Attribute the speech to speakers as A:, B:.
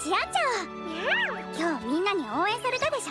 A: ちゃん。今日みんなに応援されたでしょ？